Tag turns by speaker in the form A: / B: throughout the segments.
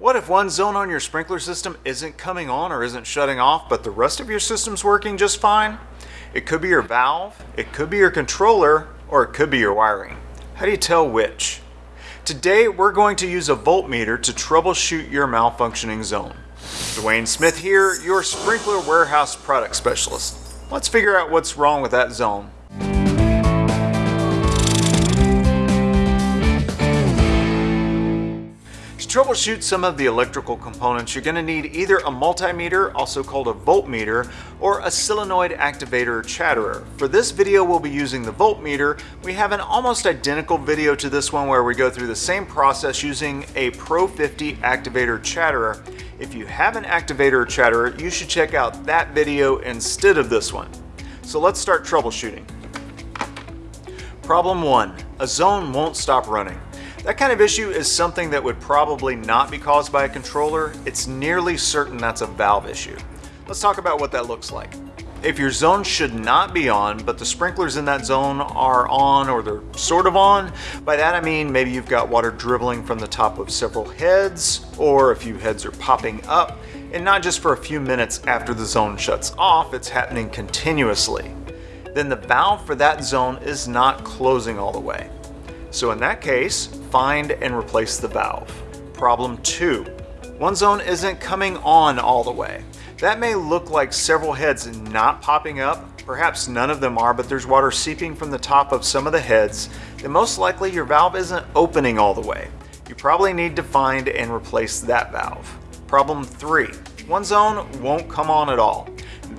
A: What if one zone on your sprinkler system isn't coming on or isn't shutting off, but the rest of your system's working just fine? It could be your valve, it could be your controller, or it could be your wiring. How do you tell which? Today, we're going to use a voltmeter to troubleshoot your malfunctioning zone. Dwayne Smith here, your sprinkler warehouse product specialist. Let's figure out what's wrong with that zone. Troubleshoot some of the electrical components, you're going to need either a multimeter, also called a voltmeter, or a solenoid activator chatterer. For this video, we'll be using the voltmeter. We have an almost identical video to this one where we go through the same process using a Pro 50 activator chatterer. If you have an activator chatterer, you should check out that video instead of this one. So let's start troubleshooting. Problem one, a zone won't stop running. That kind of issue is something that would probably not be caused by a controller. It's nearly certain that's a valve issue. Let's talk about what that looks like. If your zone should not be on, but the sprinklers in that zone are on or they're sort of on, by that I mean maybe you've got water dribbling from the top of several heads, or a few heads are popping up, and not just for a few minutes after the zone shuts off, it's happening continuously. Then the valve for that zone is not closing all the way. So in that case, find and replace the valve. Problem two, one zone isn't coming on all the way. That may look like several heads not popping up, perhaps none of them are, but there's water seeping from the top of some of the heads, then most likely your valve isn't opening all the way. You probably need to find and replace that valve. Problem three, one zone won't come on at all.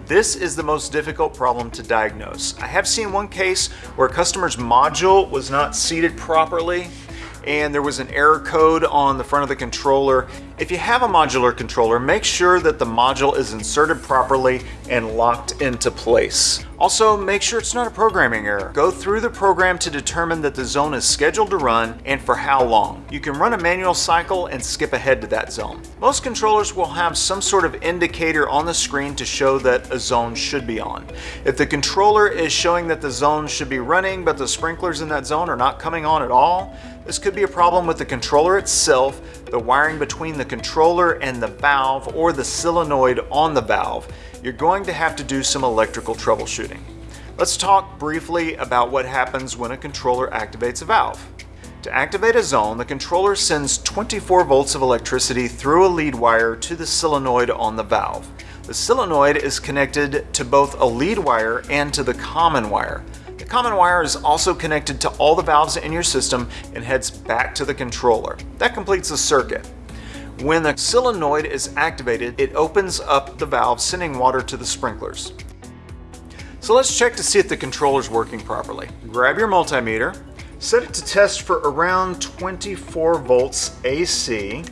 A: This is the most difficult problem to diagnose. I have seen one case where a customer's module was not seated properly and there was an error code on the front of the controller. If you have a modular controller, make sure that the module is inserted properly and locked into place. Also, make sure it's not a programming error. Go through the program to determine that the zone is scheduled to run and for how long. You can run a manual cycle and skip ahead to that zone. Most controllers will have some sort of indicator on the screen to show that a zone should be on. If the controller is showing that the zone should be running but the sprinklers in that zone are not coming on at all, this could be a problem with the controller itself, the wiring between the controller and the valve, or the solenoid on the valve. You're going to have to do some electrical troubleshooting. Let's talk briefly about what happens when a controller activates a valve. To activate a zone, the controller sends 24 volts of electricity through a lead wire to the solenoid on the valve. The solenoid is connected to both a lead wire and to the common wire. The common wire is also connected to all the valves in your system and heads back to the controller. That completes the circuit. When the solenoid is activated, it opens up the valve, sending water to the sprinklers. So let's check to see if the controller is working properly. Grab your multimeter, set it to test for around 24 volts AC.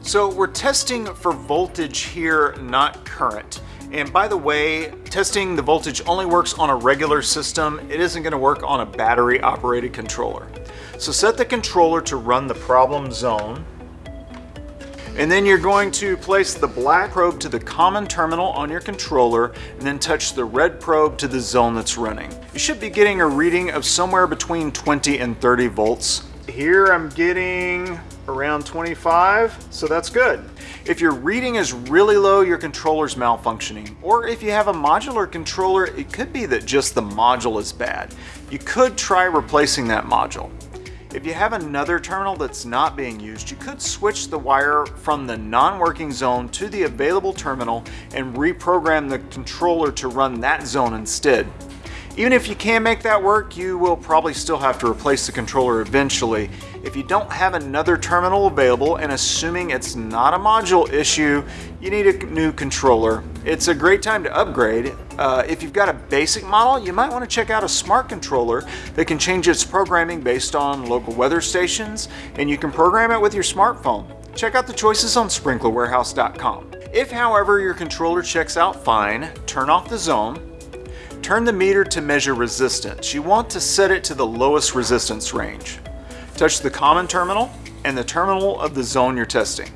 A: So we're testing for voltage here, not current. And by the way, testing the voltage only works on a regular system. It isn't gonna work on a battery operated controller. So set the controller to run the problem zone. And then you're going to place the black probe to the common terminal on your controller and then touch the red probe to the zone that's running. You should be getting a reading of somewhere between 20 and 30 volts. Here I'm getting around 25, so that's good. If your reading is really low, your controller's malfunctioning. Or if you have a modular controller, it could be that just the module is bad. You could try replacing that module. If you have another terminal that's not being used, you could switch the wire from the non-working zone to the available terminal and reprogram the controller to run that zone instead. Even if you can make that work, you will probably still have to replace the controller eventually. If you don't have another terminal available, and assuming it's not a module issue, you need a new controller. It's a great time to upgrade. Uh, if you've got a basic model, you might want to check out a smart controller that can change its programming based on local weather stations, and you can program it with your smartphone. Check out the choices on sprinklerwarehouse.com. If, however, your controller checks out fine, turn off the zone, Turn the meter to measure resistance. You want to set it to the lowest resistance range. Touch the common terminal and the terminal of the zone you're testing.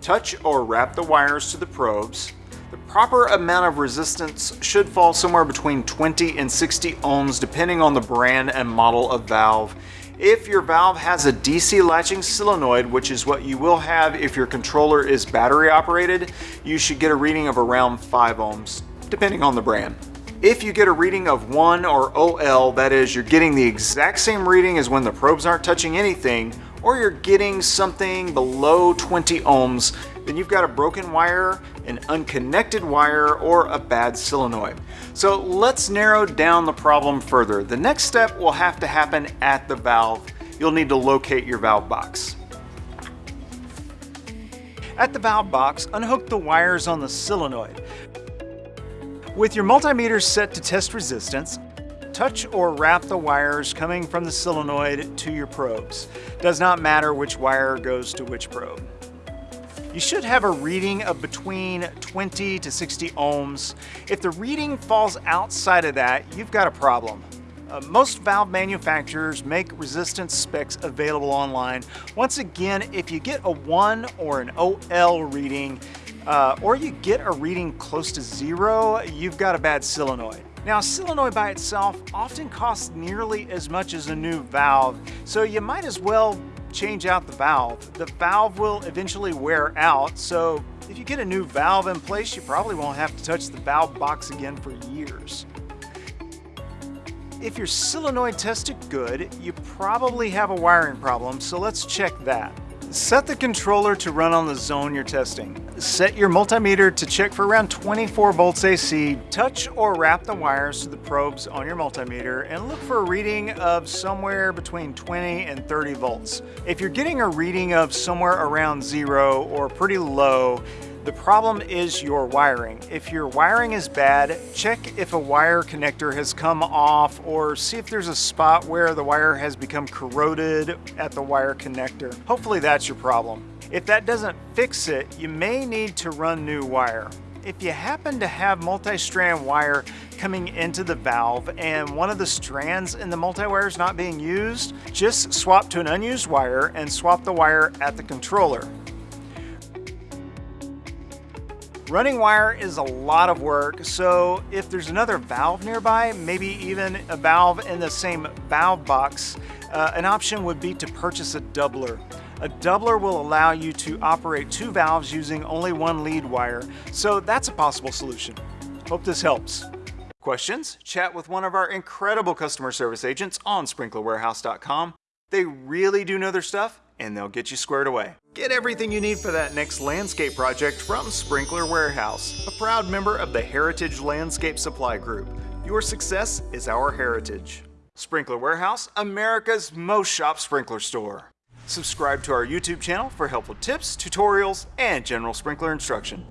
A: Touch or wrap the wires to the probes. The proper amount of resistance should fall somewhere between 20 and 60 ohms depending on the brand and model of valve If your valve has a DC latching solenoid, which is what you will have if your controller is battery operated, you should get a reading of around 5 ohms, depending on the brand. If you get a reading of 1 or OL, that is, you're getting the exact same reading as when the probes aren't touching anything, or you're getting something below 20 ohms, then you've got a broken wire, an unconnected wire, or a bad solenoid. So let's narrow down the problem further. The next step will have to happen at the valve. You'll need to locate your valve box. At the valve box, unhook the wires on the solenoid. With your multimeter set to test resistance, touch or wrap the wires coming from the solenoid to your probes. Does not matter which wire goes to which probe. You should have a reading of between 20 to 60 ohms. If the reading falls outside of that, you've got a problem. Uh, most valve manufacturers make resistance specs available online. Once again, if you get a 1 or an OL reading, uh, or you get a reading close to zero, you've got a bad solenoid. Now, a solenoid by itself often costs nearly as much as a new valve, so you might as well change out the valve. The valve will eventually wear out, so if you get a new valve in place, you probably won't have to touch the valve box again for years. If your solenoid tested good, you probably have a wiring problem, so let's check that. Set the controller to run on the zone you're testing. Set your multimeter to check for around 24 volts AC. Touch or wrap the wires to the probes on your multimeter and look for a reading of somewhere between 20 and 30 volts. If you're getting a reading of somewhere around zero or pretty low, the problem is your wiring. If your wiring is bad, check if a wire connector has come off or see if there's a spot where the wire has become corroded at the wire connector. Hopefully that's your problem. If that doesn't fix it, you may need to run new wire. If you happen to have multi-strand wire coming into the valve and one of the strands in the multi-wire is not being used, just swap to an unused wire and swap the wire at the controller. Running wire is a lot of work, so if there's another valve nearby, maybe even a valve in the same valve box, uh, an option would be to purchase a doubler. A doubler will allow you to operate two valves using only one lead wire, so that's a possible solution. Hope this helps. Questions? Chat with one of our incredible customer service agents on sprinklerwarehouse.com. They really do know their stuff and they'll get you squared away. Get everything you need for that next landscape project from Sprinkler Warehouse, a proud member of the Heritage Landscape Supply Group. Your success is our heritage. Sprinkler Warehouse, America's most shop sprinkler store. Subscribe to our YouTube channel for helpful tips, tutorials, and general sprinkler instruction.